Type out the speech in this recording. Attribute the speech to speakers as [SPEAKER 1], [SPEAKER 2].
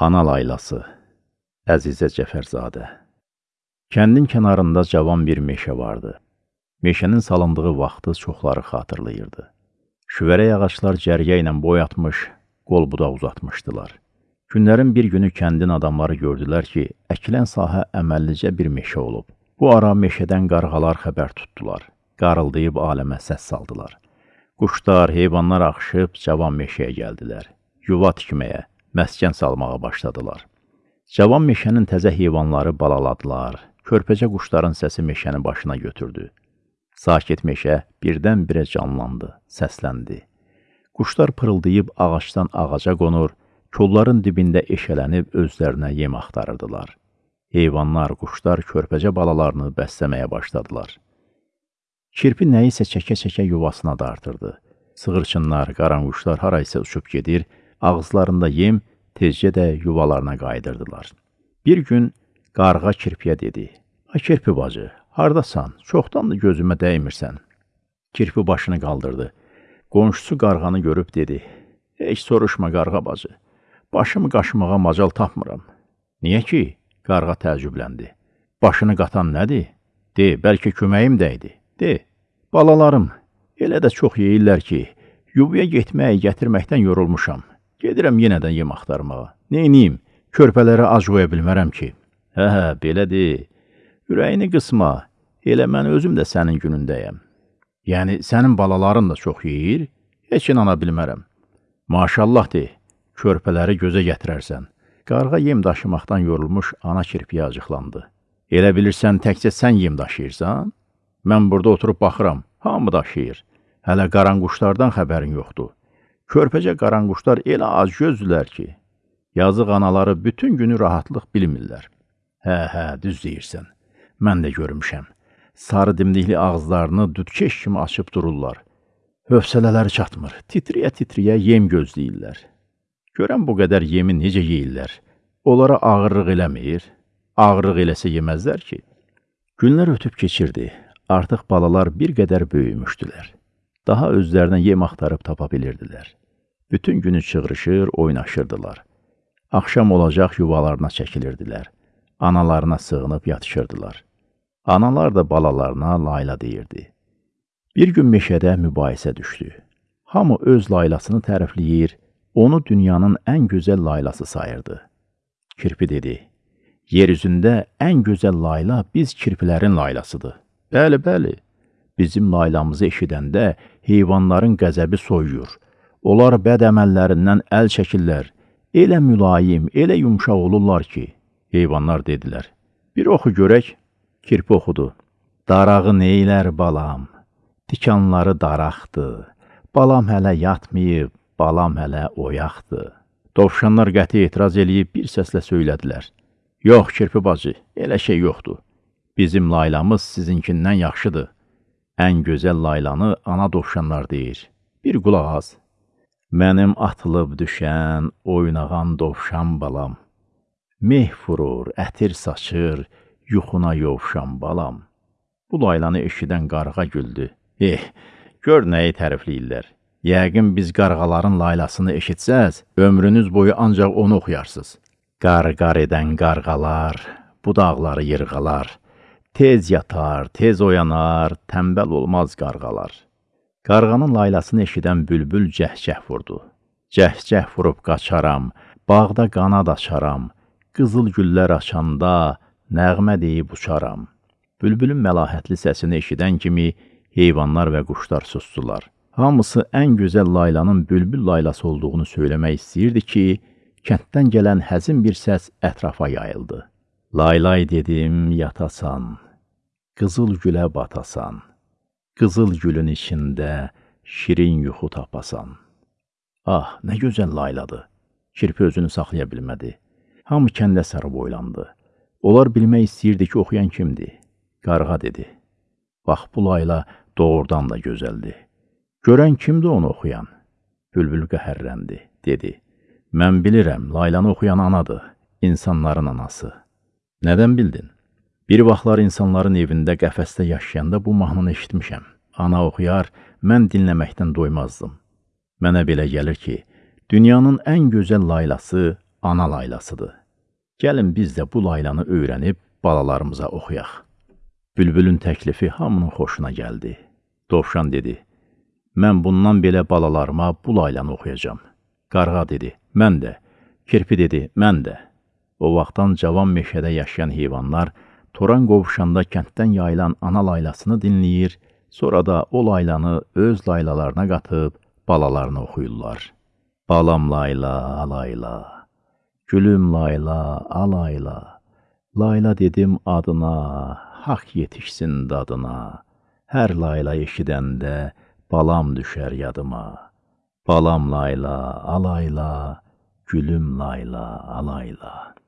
[SPEAKER 1] Ana laylası Əzizə Cəfərzadə Kəndin kənarında cavan bir meşə vardı. Meşənin salındığı vaxtı çoxları xatırlayırdı. Şüvərək ağaclar cərgə ilə boy atmış, qol budaq uzatmışdılar. Günlərin bir günü kəndin adamları gördülər ki, əkilən sahə əməllicə bir meşə olub. Bu ara meşədən qarğalar xəbər tutdular. Qarıldayıb aləmə səs saldılar. Quşlar, heyvanlar axışıb cavan meşəyə gəldilər. Yuva tikməyə, məskən salmağa başladılar. Cavan meşənin təzə heyvanları balaladılar. Körpəcə quşların səsi meşəni başına götürdü. Sakit meşə birdən-birə canlandı, səsləndi. Quşlar pırıldayıb ağacdan ağaca qonur, kolların dibində eşələnib özlərinə yem axtarırdılar. Heyvanlar, quşlar körpəcə balalarını bəsləməyə başladılar. Kirpi nəyisə çəkə-çəkə yuvasına dartırdı. Sığırçınlar, qaranquşlar haraysa uçub gedir, ağızlarında yem tezcə də yuvalarına qayıdırdılar. Bir gün qarğa kirpiyə dedi, Ay kirpi bacı, hardasan? Çoxdandır gözümə dəymirsən. Kirpi başını qaldırdı. Qonşusu qarğanı görüb dedi, Heç soruşma qarğa bacı, başımı qaşımağa macal tapmıram. Niyə ki? Qarğa təəccübləndi. Başını qatan nədir? De, bəlkə köməyim dəydi. De, balalarım, elə də çox yeyirlər ki, yuvaya getməyə gətirməkdən yorulmuşam. Gedirəm yenə də yem axtarmağa. Neyniyim? Körpələrə ac qoya bilmərəm ki. Hə, hə, belədir. Ürəyini qısma. Elə mən özüm də sənin günündəyəm. Yəni, sənin balaların da çox yeyir, heç inana bilmərəm. Maşallah de, körpələri gözə gətirərsən. Qarğa yem daşımaqdan yorulmuş ana kirpiyə acıqlandı. Elə bilirsən təkcə sən yem daşıyırsan? Mən burada oturub baxıram, hamı daşıyır. Hələ qaranquşlardan xəbərin yoxdur. Körpəcə qaranquşlar elə az gözdülər ki, yazıq anaları bütün günü rahatlıq bilmirlər. Hə, hə, düz deyirsən. Mən də görmüşəm. Sarı dimdikli ağızlarını düdkeş kimi açıb dururlar. Hövsələləri çatmır. Titriyə-titriyə yem gözləyirlər. Görən bu qədər yemi necə yeyirlər? Onlara ağırlıq eləmir. Ağırlıq eləsə yeməzlər ki. Günlər ötüb keçirdi. Artıq balalar bir qədər böyümüşdülər. Daha özlərinə yem axtarıb tapa bilirdilər. Bütün günü çığrışır, oynaşırdılar. Axşam olacaq yuvalarına çəkilirdilər. Analarına sığınıb yatışırdılar. Analar da balalarına layla deyirdi. Bir gün meşədə mübahisə düşdü. Hamı öz laylasını tərifləyir, onu dünyanın ən gözəl laylası sayırdı. Kirpi dedi, yer üzündə ən gözəl layla biz kirpilərin laylasıdır. Bəli, bəli, bizim laylamızı eşidəndə heyvanların qəzəbi soyuyur. Onlar bəd əməllərindən əl çəkirlər. Elə mülayim, elə yumşaq olurlar ki, heyvanlar dedilər. Bir oxu görək, kirpi oxudu. Darağı neylər balam, tikanları daraqdır. Balam hələ yatmayıb, balam hələ oyaqdır. Dovşanlar qəti etiraz eləyib bir səslə söylədilər. Yox, kirpi bacı, elə şey yoxdur. Bizim laylamız sizinkindən yaxşıdır. Ən gözəl laylanı ana dovşanlar deyir. Bir qulaq az. Mənim atılıb düşən, oynağan dovşan balam. Meh vurur, ətir saçır, yuxuna yovşan balam. Bu laylanı eşidən qarğa güldü. Eh, gör nəyi tərifləyirlər. Yəqin biz qarğaların laylasını eşitsəz, ömrünüz boyu ancaq onu oxuyarsınız. Qar-qar edən qarğalar, budaqları yırğalar, tez yatar, tez oyanar, tənbəl olmaz qarğalar. Qarğanın laylasını eşidən bülbül cəhcəh vurdu. Cəhcəh vurub qaçaram, bağda qanad açaram, qızıl güllər açanda nəğmə deyib uçaram. Bülbülün məlahətli səsini eşidən kimi heyvanlar və quşlar susdular. Hamısı ən gözəl laylanın bülbül laylası olduğunu söyləmək istəyirdi ki, kənddən gələn həzin bir səs ətrafa yayıldı. Laylay dedim, yatasan, qızıl gülə batasan qızıl gülün içində şirin yuxu tapasan. Ah, nə gözəl layladır. Kirpi özünü saxlaya bilmədi. Hamı kəndə sarı boylandı. Onlar bilmək istəyirdi ki, oxuyan kimdir? Qarğa dedi. Bax, bu layla doğrudan da gözəldir. Görən kimdir onu oxuyan? Bülbül qəhərləndi, dedi. Mən bilirəm, laylanı oxuyan anadır, insanların anası. Nədən bildin? Bir vaxtlar insanların evində qəfəsdə yaşayanda bu mahnını eşitmişəm. Ana oxuyar, mən dinləməkdən doymazdım. Mənə belə gəlir ki, dünyanın ən gözəl laylası ana laylasıdır. Gəlin biz də bu laylanı öyrənib balalarımıza oxuyaq. Bülbülün təklifi hamının xoşuna gəldi. Dovşan dedi, mən bundan belə balalarıma bu laylanı oxuyacam. Qarğa dedi, mən də. Kirpi dedi, mən də. O vaxtdan cavan meşədə yaşayan heyvanlar toran qovuşanda kənddən yayılan ana laylasını dinləyir, sonra da o laylanı öz laylalarına qatıb balalarına oxuyurlar. Balam layla, alayla, gülüm layla, alayla, layla dedim adına, haqq yetişsin dadına, hər layla eşidəndə balam düşər yadıma. Balam layla, alayla, gülüm layla, alayla.